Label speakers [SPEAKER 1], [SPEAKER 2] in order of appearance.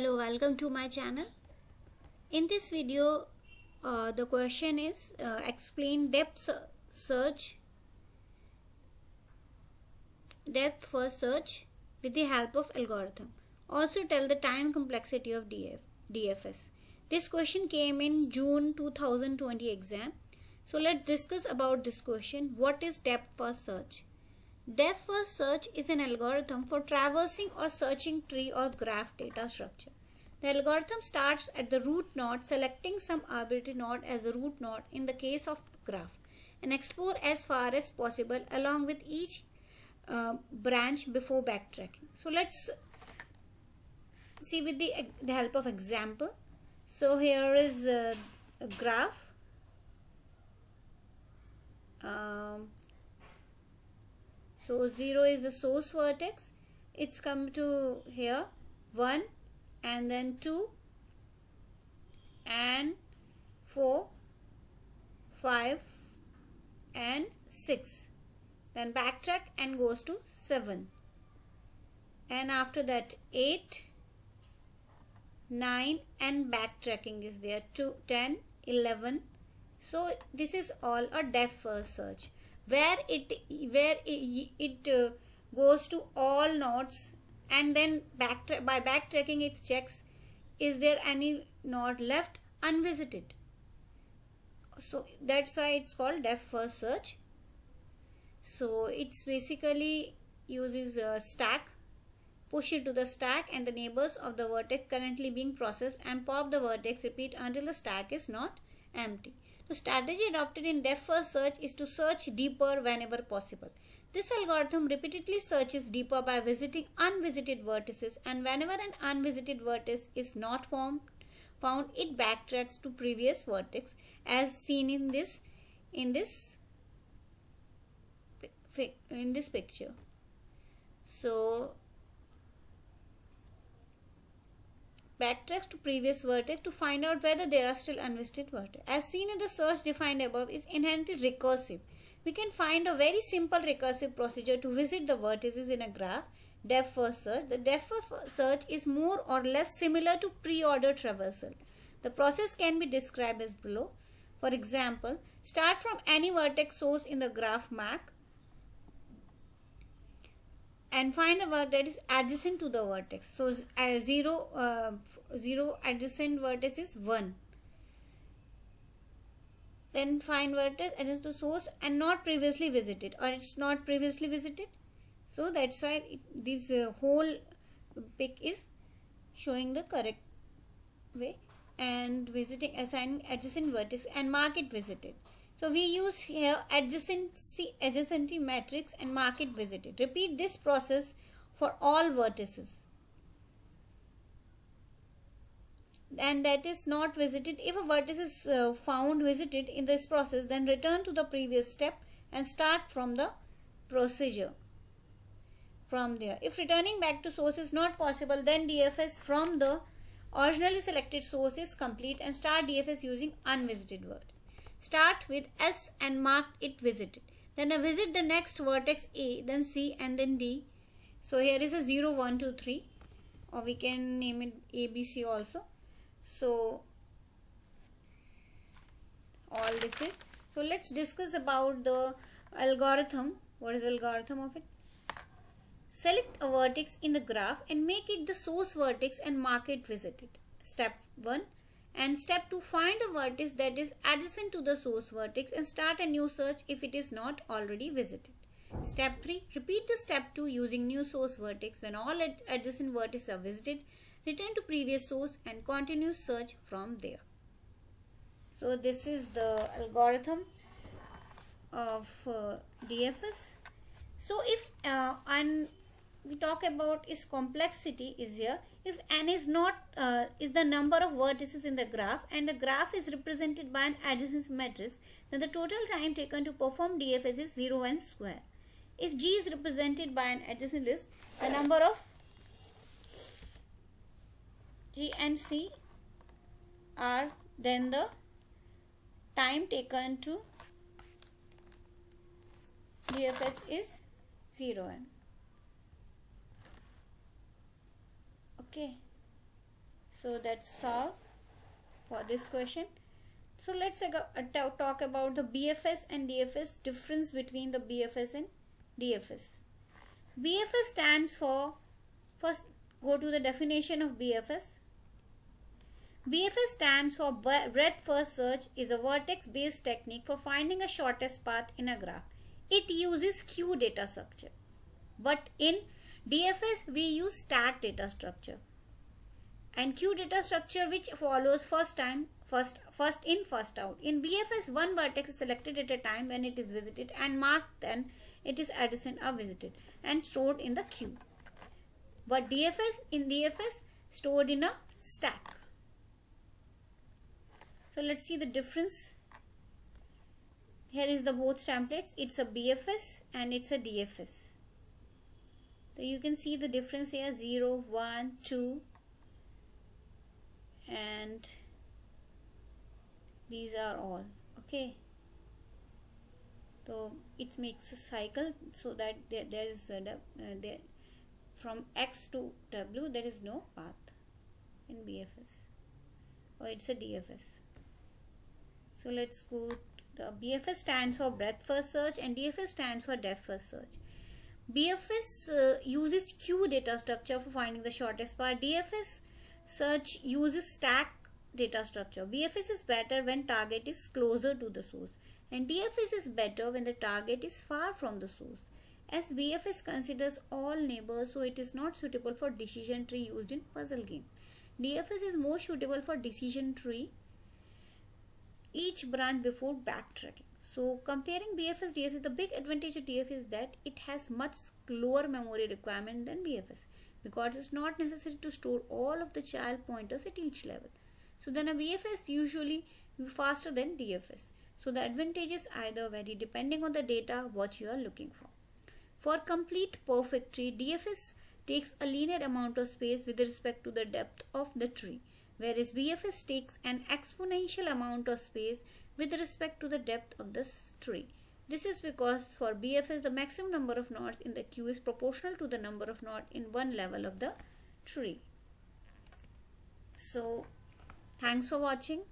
[SPEAKER 1] hello welcome to my channel. In this video uh, the question is uh, explain depth search. Depth first search with the help of algorithm. Also tell the time complexity of DF, DFS this question came in June 2020 exam. So let's discuss about this question. What is depth first search Depth first search is an algorithm for traversing or searching tree or graph data structure. The algorithm starts at the root node, selecting some arbitrary node as the root node in the case of graph, and explore as far as possible along with each uh, branch before backtracking. So let's see with the, the help of example. So here is uh, a graph. Um, so 0 is the source vertex. It's come to here 1 and then 2 and 4, 5 and 6. Then backtrack and goes to 7. And after that 8, 9 and backtracking is there 2, 10, 11. So this is all a depth first search where it where it, uh, goes to all nodes and then back by backtracking it checks is there any node left unvisited? So that's why it's called depth first search. So it's basically uses a stack push it to the stack and the neighbors of the vertex currently being processed and pop the vertex repeat until the stack is not empty the strategy adopted in depth first search is to search deeper whenever possible. This algorithm repeatedly searches deeper by visiting unvisited vertices and whenever an unvisited vertex is not formed, found it backtracks to previous vertex as seen in this in this in this picture. So backtracks to previous vertex to find out whether there are still unvisited vertex. As seen in the search defined above is inherently recursive. We can find a very simple recursive procedure to visit the vertices in a graph, depth first search. The depth first search is more or less similar to pre-order traversal. The process can be described as below. For example, start from any vertex source in the graph MAC and find a vertex that is adjacent to the vertex. So uh, 0, uh, 0 adjacent vertex is 1. Then find vertex adjacent to source and not previously visited or it's not previously visited. So that's why it, this uh, whole pic is showing the correct way and visiting assigning adjacent vertex and mark it visited. So we use here adjacency, adjacency matrix and mark it visited. Repeat this process for all vertices. And that is not visited. If a vertex is uh, found visited in this process, then return to the previous step and start from the procedure from there. If returning back to source is not possible, then DFS from the originally selected source is complete and start DFS using unvisited word. Start with S and mark it visited. Then I visit the next vertex A, then C and then D. So here is a 0, 1, 2, 3 or we can name it ABC also. So all this is. So let's discuss about the algorithm. What is the algorithm of it? Select a vertex in the graph and make it the source vertex and mark it visited. Step 1 and step 2 find a vertex that is adjacent to the source vertex and start a new search if it is not already visited. Step 3 repeat the step 2 using new source vertex when all ad adjacent vertices are visited return to previous source and continue search from there. So this is the algorithm of uh, DFS. So if uh, we talk about its complexity is here. If n is not uh, is the number of vertices in the graph and the graph is represented by an adjacency matrix then the total time taken to perform DFS is 0 n square. If G is represented by an adjacent list the number of G and C are then the time taken to DFS is 0 n okay. So that's all for this question. So let's uh, talk about the BFS and DFS difference between the BFS and DFS BFS stands for first go to the definition of BFS BFS stands for breadth first search is a vertex based technique for finding a shortest path in a graph. It uses queue data structure. But in DFS we use stack data structure. And queue data structure which follows first time first first in first out. In bfs one vertex is selected at a time when it is visited and marked then it is adjacent or visited and stored in the queue. But dfs in dfs stored in a stack. So let's see the difference. Here is the both templates. It's a bfs and it's a dfs so you can see the difference here 0 1 2 and these are all okay? So it makes a cycle so that there, there is a, uh, there from x to w there is no path in bfs or it's a dfs so let's go the bfs stands for breadth first search and dfs stands for depth first search bfs uh, uses queue data structure for finding the shortest path dfs Search uses stack data structure. BFS is better when target is closer to the source and DFS is better when the target is far from the source. As BFS considers all neighbors so it is not suitable for decision tree used in puzzle game. DFS is more suitable for decision tree each branch before backtracking. So comparing BFS DFS the big advantage of DFS is that it has much lower memory requirement than BFS because it's not necessary to store all of the child pointers at each level. So then a BFS usually faster than DFS. So the advantages either vary depending on the data what you are looking for. For complete perfect tree, DFS takes a linear amount of space with respect to the depth of the tree, whereas BFS takes an exponential amount of space with respect to the depth of the tree. This is because for BFS the maximum number of nodes in the queue is proportional to the number of nodes in one level of the tree. So thanks for watching.